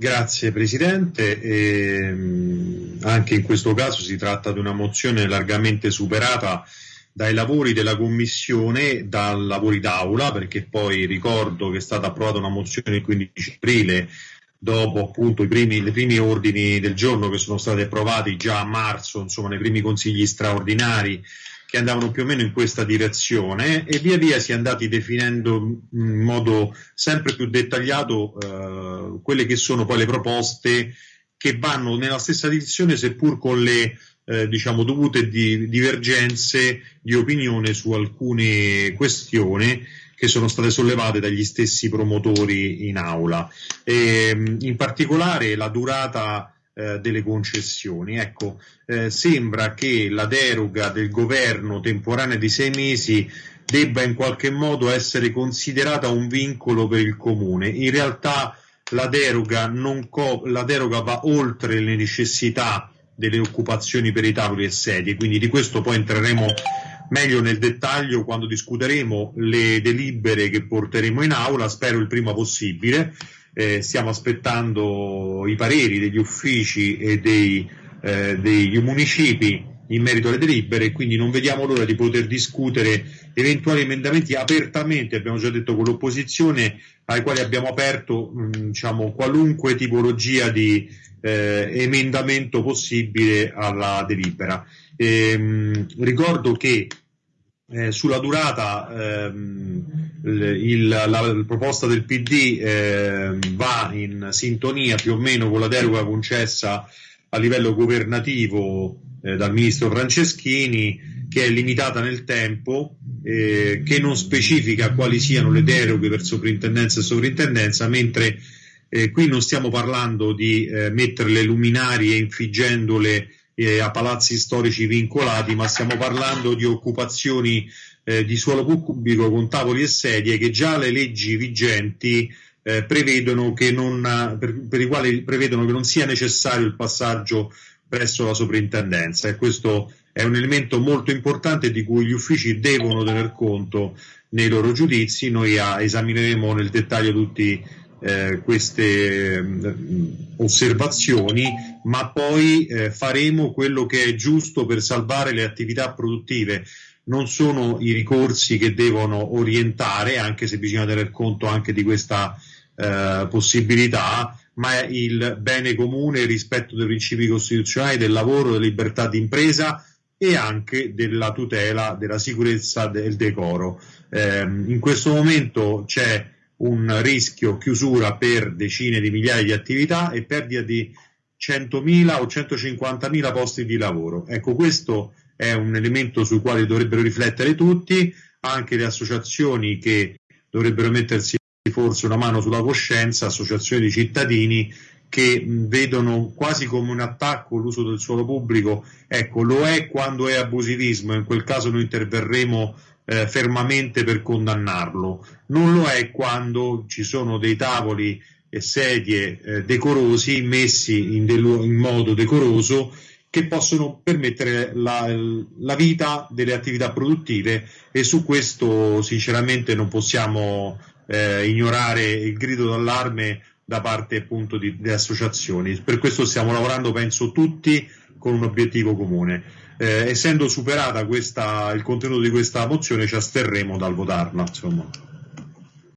Grazie Presidente, e, anche in questo caso si tratta di una mozione largamente superata dai lavori della Commissione, dai lavori d'aula, perché poi ricordo che è stata approvata una mozione il 15 aprile dopo appunto i primi, i primi ordini del giorno che sono stati approvati già a marzo, insomma nei primi consigli straordinari che andavano più o meno in questa direzione e via via si è andati definendo in modo sempre più dettagliato eh, quelle che sono poi le proposte che vanno nella stessa direzione seppur con le eh, diciamo dovute di, divergenze di opinione su alcune questioni che sono state sollevate dagli stessi promotori in aula. E, in particolare la durata eh, delle concessioni. Ecco, eh, sembra che la deroga del governo temporanea di sei mesi debba in qualche modo essere considerata un vincolo per il comune. In realtà la deroga, la deroga va oltre le necessità delle occupazioni per i tavoli e sedie, quindi di questo poi entreremo meglio nel dettaglio quando discuteremo le delibere che porteremo in aula, spero il prima possibile eh, stiamo aspettando i pareri degli uffici e dei, eh, degli municipi in merito alle delibere quindi non vediamo l'ora di poter discutere eventuali emendamenti apertamente, abbiamo già detto con l'opposizione, ai quali abbiamo aperto mh, diciamo, qualunque tipologia di eh, emendamento possibile alla delibera. E, mh, ricordo che eh, sulla durata ehm, il, la, la, proposta del PD eh, va in sintonia più o meno con la deroga concessa a livello governativo eh, dal ministro Franceschini che è limitata nel tempo, eh, che non specifica quali siano le deroghe per soprintendenza e sovrintendenza, mentre eh, qui non stiamo parlando di eh, mettere le luminarie infiggendole eh, a palazzi storici vincolati, ma stiamo parlando di occupazioni eh, di suolo pubblico con tavoli e sedie che già le leggi vigenti eh, prevedono che non, per, per, i quali prevedono che non sia necessario il passaggio presso la soprintendenza e questo è un elemento molto importante di cui gli uffici devono tener conto nei loro giudizi. Noi a, esamineremo nel dettaglio tutti eh, queste mh, mm, osservazioni, ma poi eh, faremo quello che è giusto per salvare le attività produttive. Non sono i ricorsi che devono orientare, anche se bisogna tener conto anche di questa eh, possibilità, ma il bene comune, il rispetto dei principi costituzionali del lavoro, della libertà di impresa e anche della tutela della sicurezza del decoro. Eh, in questo momento c'è un rischio chiusura per decine di migliaia di attività e perdita di 100.000 o 150.000 posti di lavoro. Ecco, questo è un elemento sul quale dovrebbero riflettere tutti, anche le associazioni che dovrebbero mettersi forse una mano sulla coscienza, associazioni di cittadini che vedono quasi come un attacco l'uso del suolo pubblico. Ecco, lo è quando è abusivismo, in quel caso noi interverremo eh, fermamente per condannarlo. Non lo è quando ci sono dei tavoli e sedie eh, decorosi messi in, del- in, modo decoroso che possono permettere la, la, vita delle attività produttive e su questo sinceramente non possiamo eh, ignorare il grido d'allarme da parte appunto di, delle associazioni. Per questo stiamo lavorando, penso, tutti con un obiettivo comune eh, essendo superata questa, il contenuto di questa mozione ci asterremo dal votarla. Insomma.